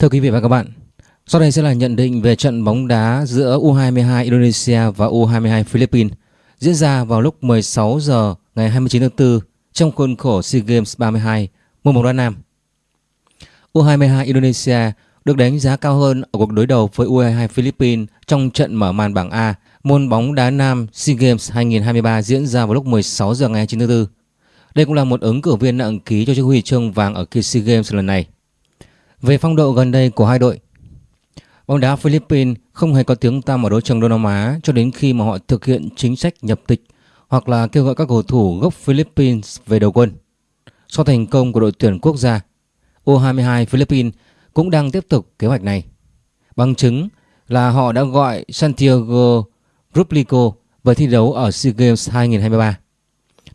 Thưa quý vị và các bạn, sau đây sẽ là nhận định về trận bóng đá giữa U22 Indonesia và U22 Philippines diễn ra vào lúc 16 giờ ngày 29 tháng 4 trong khuôn khổ SEA Games 32 môn bóng đá nam. U22 Indonesia được đánh giá cao hơn ở cuộc đối đầu với U22 Philippines trong trận mở màn bảng A môn bóng đá nam SEA Games 2023 diễn ra vào lúc 16 giờ ngày 29 tháng 4. Đây cũng là một ứng cử viên nặng ký cho chiếc huy chương vàng ở kỳ SEA Games lần này. Về phong độ gần đây của hai đội, bóng đá Philippines không hề có tiếng tăm ở đấu trường Đông Nam Á cho đến khi mà họ thực hiện chính sách nhập tịch hoặc là kêu gọi các cầu thủ gốc Philippines về đầu quân. Sau thành công của đội tuyển quốc gia, U22 Philippines cũng đang tiếp tục kế hoạch này. Bằng chứng là họ đã gọi Santiago Ruplico về thi đấu ở SEA Games 2023.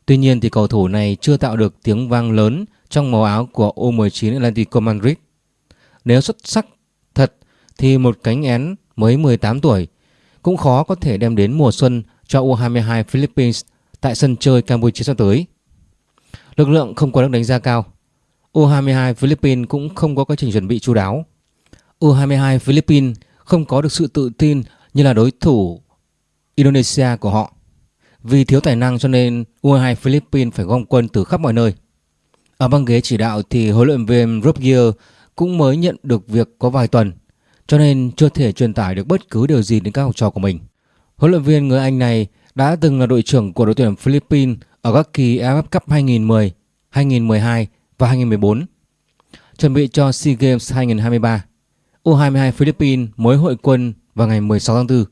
Tuy nhiên thì cầu thủ này chưa tạo được tiếng vang lớn trong màu áo của U19 Atlético Madrid. Nếu xuất sắc thật thì một cánh én mới 18 tuổi cũng khó có thể đem đến mùa xuân cho U22 Philippines tại sân chơi Campuchia sắp tới. Lực lượng không có được đánh giá cao. U22 Philippines cũng không có quá trình chuẩn bị chú đáo. U22 Philippines không có được sự tự tin như là đối thủ Indonesia của họ. Vì thiếu tài năng cho nên U22 Philippines phải gom quân từ khắp mọi nơi. Ở băng ghế chỉ đạo thì huấn luyện viên Rob cũng mới nhận được việc có vài tuần cho nên chưa thể truyền tải được bất cứ điều gì đến các học trò của mình. Huấn luyện viên người Anh này đã từng là đội trưởng của đội tuyển Philippines ở các kỳ AFF Cup 2010, 2012 và 2014. Chuẩn bị cho SEA Games 2023, U22 Philippines mới hội quân vào ngày 16 tháng 4.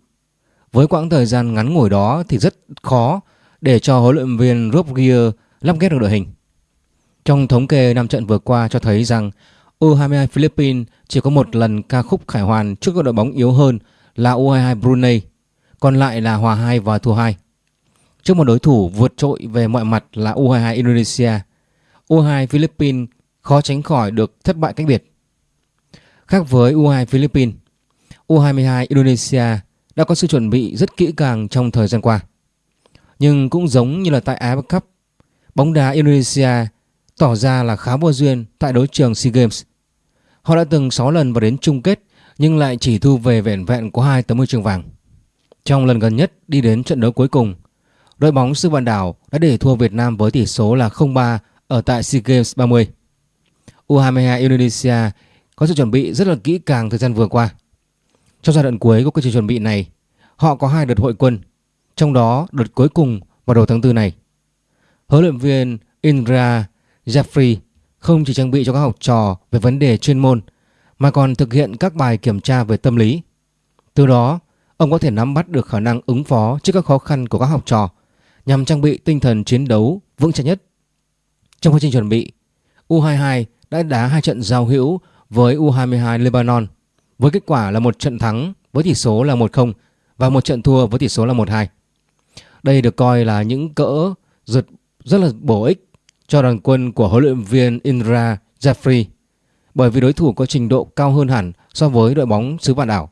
Với quãng thời gian ngắn ngủi đó thì rất khó để cho huấn luyện viên Rob Gear lắp ghép được đội hình. Trong thống kê 5 trận vừa qua cho thấy rằng U22 Philippines chỉ có một lần ca khúc khải hoàn trước các đội bóng yếu hơn là U22 Brunei, còn lại là hòa 2 và thua 2. Trước một đối thủ vượt trội về mọi mặt là U22 Indonesia, U22 Philippines khó tránh khỏi được thất bại cách biệt. Khác với U22 Philippines, U22 Indonesia đã có sự chuẩn bị rất kỹ càng trong thời gian qua. Nhưng cũng giống như là tại AFF Cup, bóng đá Indonesia tỏ ra là khá vô duyên tại đấu trường SEA Games. Họ đã từng 6 lần vào đến chung kết nhưng lại chỉ thu về vẻn vẹn có hai tấm huy chương vàng. Trong lần gần nhất đi đến trận đấu cuối cùng, đội bóng sư vạn đảo đã để thua Việt Nam với tỷ số là 0-3 ở tại SEA Games 30. U22 Indonesia có sự chuẩn bị rất là kỹ càng thời gian vừa qua. Trong giai đoạn cuối của quá trình chuẩn bị này, họ có hai đợt hội quân, trong đó đợt cuối cùng vào đầu tháng 4 này. Huấn luyện viên Indra Jeffrey không chỉ trang bị cho các học trò về vấn đề chuyên môn mà còn thực hiện các bài kiểm tra về tâm lý. Từ đó, ông có thể nắm bắt được khả năng ứng phó trước các khó khăn của các học trò nhằm trang bị tinh thần chiến đấu vững chắc nhất. Trong quá trình chuẩn bị, U22 đã đá hai trận giao hữu với U22 Lebanon với kết quả là một trận thắng với tỷ số là 1-0 và một trận thua với tỷ số là 1-2. Đây được coi là những cỡ rượt rất là bổ ích cho đoàn quân của huấn luyện viên Indra Jeffrey bởi vì đối thủ có trình độ cao hơn hẳn so với đội bóng xứ vạn đảo.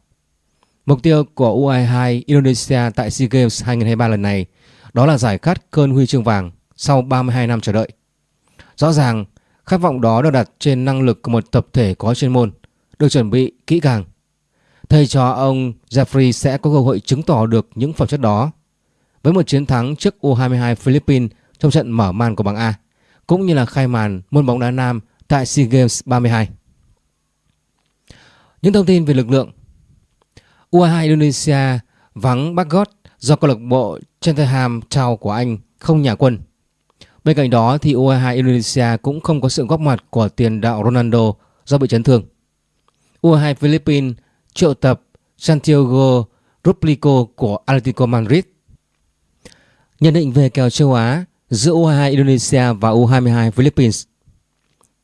Mục tiêu của U22 Indonesia tại SEA Games 2023 lần này đó là giải khát cơn huy chương vàng sau 32 năm chờ đợi. Rõ ràng, khát vọng đó được đặt trên năng lực của một tập thể có chuyên môn, được chuẩn bị kỹ càng. Thầy trò ông Jeffrey sẽ có cơ hội chứng tỏ được những phẩm chất đó. Với một chiến thắng trước U22 Philippines trong trận mở màn của bảng A cũng như là khai màn môn bóng đá nam tại SEA Games 32. Những thông tin về lực lượng U22 Indonesia vắng Bagot do câu lạc bộ Cheltenham Town của Anh không nhà quân. Bên cạnh đó thì U22 Indonesia cũng không có sự góp mặt của tiền đạo Ronaldo do bị chấn thương. U22 Philippines triệu tập Santiago Ruplico của Atletico Madrid. Nhận định về kèo châu Á giữa U22 Indonesia và U22 Philippines.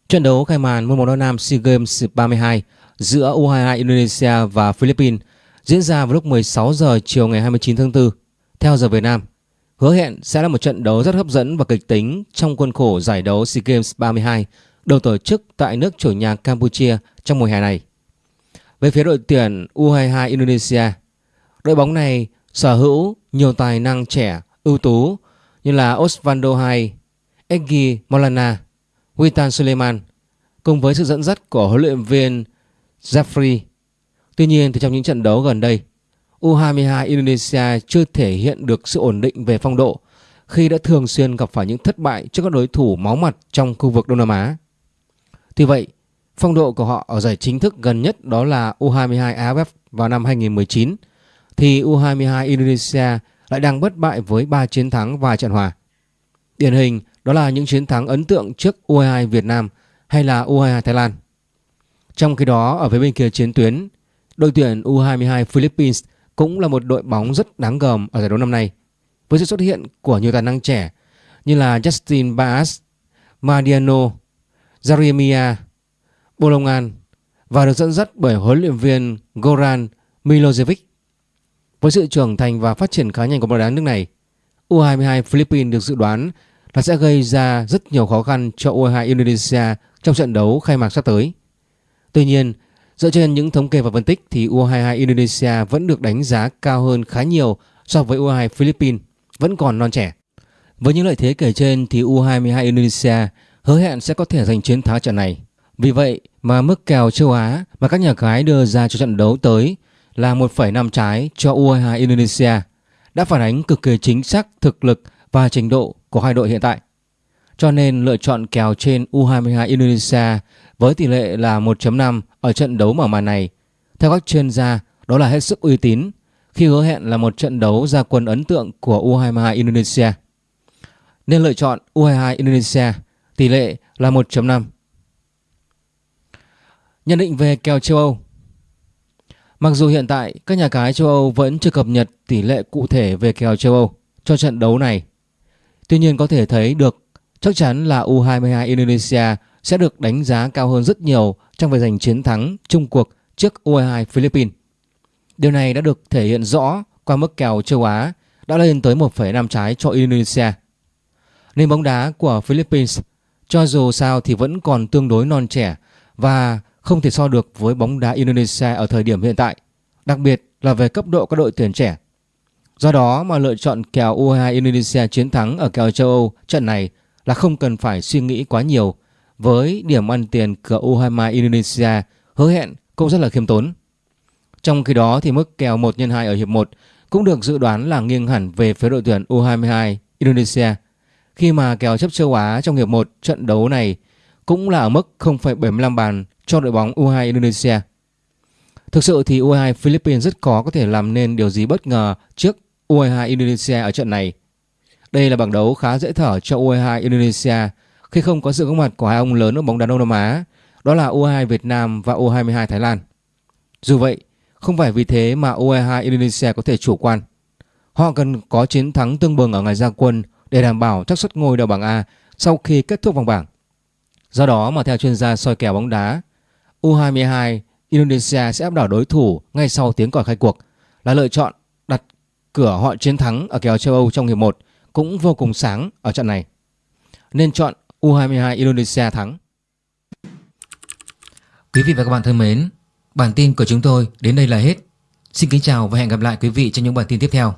Trận đấu khai màn môn bóng đá nam SEA Games 32 giữa U22 Indonesia và Philippines diễn ra vào lúc 16 giờ chiều ngày 29 tháng 4 theo giờ Việt Nam. Hứa hẹn sẽ là một trận đấu rất hấp dẫn và kịch tính trong khuôn khổ giải đấu SEA Games 32 được tổ chức tại nước chủ nhà Campuchia trong mùa hè này. Về phía đội tuyển U22 Indonesia, đội bóng này sở hữu nhiều tài năng trẻ ưu tú như là Osvaldo Hay, Egi Molana, Witan Suleiman cùng với sự dẫn dắt của huấn luyện viên Jeffrey. Tuy nhiên thì trong những trận đấu gần đây, U22 Indonesia chưa thể hiện được sự ổn định về phong độ khi đã thường xuyên gặp phải những thất bại trước các đối thủ máu mặt trong khu vực Đông Nam Á. Tuy vậy, phong độ của họ ở giải chính thức gần nhất đó là U22 AFF vào năm 2019 thì U22 Indonesia lại đang bất bại với 3 chiến thắng và trận hòa. Điển hình đó là những chiến thắng ấn tượng trước U22 Việt Nam hay là U22 Thái Lan. Trong khi đó ở phía bên kia chiến tuyến, đội tuyển U22 Philippines cũng là một đội bóng rất đáng gờm ở giải đấu năm nay với sự xuất hiện của nhiều tài năng trẻ như là Justin Baas, Mariano, Jeremia, Bolongan và được dẫn dắt bởi huấn luyện viên Goran Milosevic. Với sự trưởng thành và phát triển khá nhanh của bóng đá nước này, U22 Philippines được dự đoán là sẽ gây ra rất nhiều khó khăn cho U22 Indonesia trong trận đấu khai mạc sắp tới. Tuy nhiên, dựa trên những thống kê và phân tích thì U22 Indonesia vẫn được đánh giá cao hơn khá nhiều so với U22 Philippines, vẫn còn non trẻ. Với những lợi thế kể trên thì U22 Indonesia hứa hẹn sẽ có thể giành chiến thắng trận này. Vì vậy mà mức kèo châu Á mà các nhà cái đưa ra cho trận đấu tới là 1,5 trái cho U22 Indonesia đã phản ánh cực kỳ chính xác thực lực và trình độ của hai đội hiện tại. Cho nên lựa chọn kèo trên U22 Indonesia với tỷ lệ là 1.5 ở trận đấu mở màn này. Theo các chuyên gia, đó là hết sức uy tín khi hứa hẹn là một trận đấu ra quân ấn tượng của U22 Indonesia. Nên lựa chọn U22 Indonesia, tỷ lệ là 1.5. Nhận định về kèo châu Âu Mặc dù hiện tại các nhà cái châu Âu vẫn chưa cập nhật tỷ lệ cụ thể về kèo châu Âu cho trận đấu này. Tuy nhiên có thể thấy được chắc chắn là U22 Indonesia sẽ được đánh giá cao hơn rất nhiều trong việc giành chiến thắng chung cuộc trước U22 Philippines. Điều này đã được thể hiện rõ qua mức kèo châu Á đã lên tới 1,5 trái cho Indonesia. Nền bóng đá của Philippines cho dù sao thì vẫn còn tương đối non trẻ và không thể so được với bóng đá Indonesia ở thời điểm hiện tại, đặc biệt là về cấp độ các đội tuyển trẻ. Do đó mà lựa chọn kèo U22 Indonesia chiến thắng ở kèo châu Âu trận này là không cần phải suy nghĩ quá nhiều với điểm ăn tiền của U22 Indonesia hứa hẹn cũng rất là khiêm tốn. Trong khi đó thì mức kèo 1 x 2 ở hiệp 1 cũng được dự đoán là nghiêng hẳn về phía đội tuyển U22 Indonesia khi mà kèo chấp châu Á trong hiệp 1 trận đấu này cũng là ở mức 0,75 bàn cho đội bóng U2 Indonesia. Thực sự thì U22 Philippines rất khó có thể làm nên điều gì bất ngờ trước U22 Indonesia ở trận này. Đây là bảng đấu khá dễ thở cho U22 Indonesia khi không có sự góp mặt của hai ông lớn ở bóng đá Đông Nam Á, đó là U22 Việt Nam và U22 Thái Lan. Dù vậy, không phải vì thế mà U22 Indonesia có thể chủ quan. Họ cần có chiến thắng tương bừng ở ngày ra quân để đảm bảo chắc suất ngôi đầu bảng A sau khi kết thúc vòng bảng. Do đó mà theo chuyên gia soi kèo bóng đá, U22 Indonesia sẽ áp đảo đối thủ ngay sau tiếng còi khai cuộc là lựa chọn đặt cửa họ chiến thắng ở kèo châu Âu trong hiệp 1 cũng vô cùng sáng ở trận này. Nên chọn U22 Indonesia thắng. Quý vị và các bạn thân mến, bản tin của chúng tôi đến đây là hết. Xin kính chào và hẹn gặp lại quý vị trong những bản tin tiếp theo.